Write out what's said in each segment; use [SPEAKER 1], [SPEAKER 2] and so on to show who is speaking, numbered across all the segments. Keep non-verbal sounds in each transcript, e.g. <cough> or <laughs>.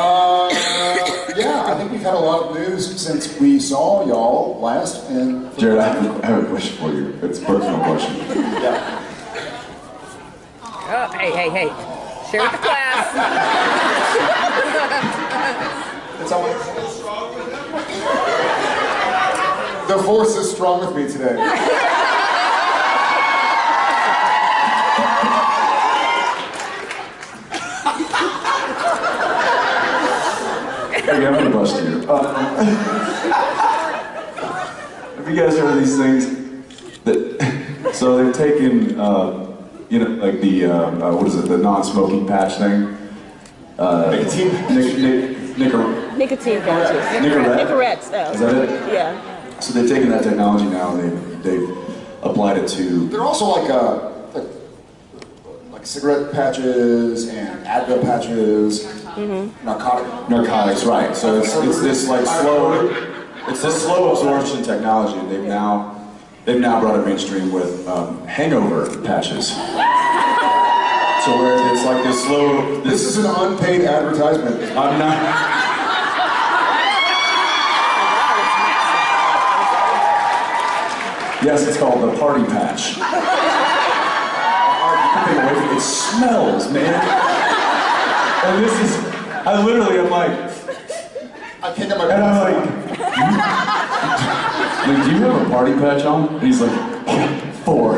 [SPEAKER 1] Uh, yeah, I think we've had a lot of news since we saw y'all last. And
[SPEAKER 2] Jared, I have, I have a question for you. It's a personal question.
[SPEAKER 1] yeah.
[SPEAKER 3] Oh, hey, hey, hey. Share with the class. <laughs>
[SPEAKER 1] It's almost... The force is strong with me today. <laughs>
[SPEAKER 2] Hey, I'm gonna bust you. Uh, have you guys heard of these things? That, so they've taken, uh, you know, like the, uh, uh, what is it, the non-smoking patch thing? Uh,
[SPEAKER 1] Nicotine?
[SPEAKER 2] Nic, nic, nicker,
[SPEAKER 3] Nicotine patches.
[SPEAKER 2] Nicorette?
[SPEAKER 3] Nicorette stuff.
[SPEAKER 2] Is that it?
[SPEAKER 3] Yeah.
[SPEAKER 2] so they've taken that technology now and they've, they've applied it to,
[SPEAKER 1] They're also like uh, like, like cigarette patches and Advil patches, narcotic.
[SPEAKER 2] narcotics, right. So it's, it's this like slow, it's this slow absorption technology they've now, they've now brought it mainstream with um, hangover patches. So where it's like this slow,
[SPEAKER 1] This
[SPEAKER 2] this
[SPEAKER 1] is an unpaid advertisement.
[SPEAKER 2] I'm not. Yes, it's called the party patch. It smells, man. And this is, I literally am like,
[SPEAKER 1] I can't get my
[SPEAKER 2] and I'm like, like, do you have a party patch on? And he's like, four.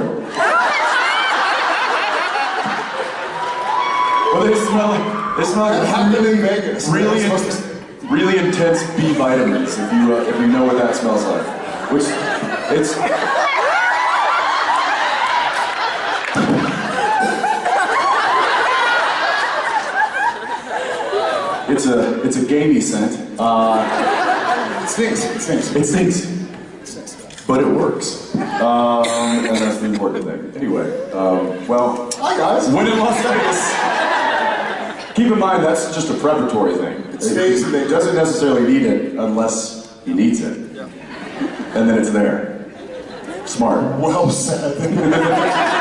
[SPEAKER 2] Well, they smell like, they smell
[SPEAKER 1] That
[SPEAKER 2] like
[SPEAKER 1] happened in Vegas.
[SPEAKER 2] really,
[SPEAKER 1] to-
[SPEAKER 2] really intense B vitamins. If you uh, if you know what that smells like, which it's. It's a it's a gamey scent. Uh,
[SPEAKER 1] It stinks. It stinks.
[SPEAKER 2] it stinks, but it works, um, and that's the important thing. Anyway, um, well,
[SPEAKER 1] Hi guys.
[SPEAKER 2] when in Las Vegas, keep in mind that's just a preparatory thing.
[SPEAKER 1] It stays in
[SPEAKER 2] It doesn't necessarily need it unless he needs it,
[SPEAKER 1] Yeah.
[SPEAKER 2] and then it's there. Smart.
[SPEAKER 1] Well said. <laughs>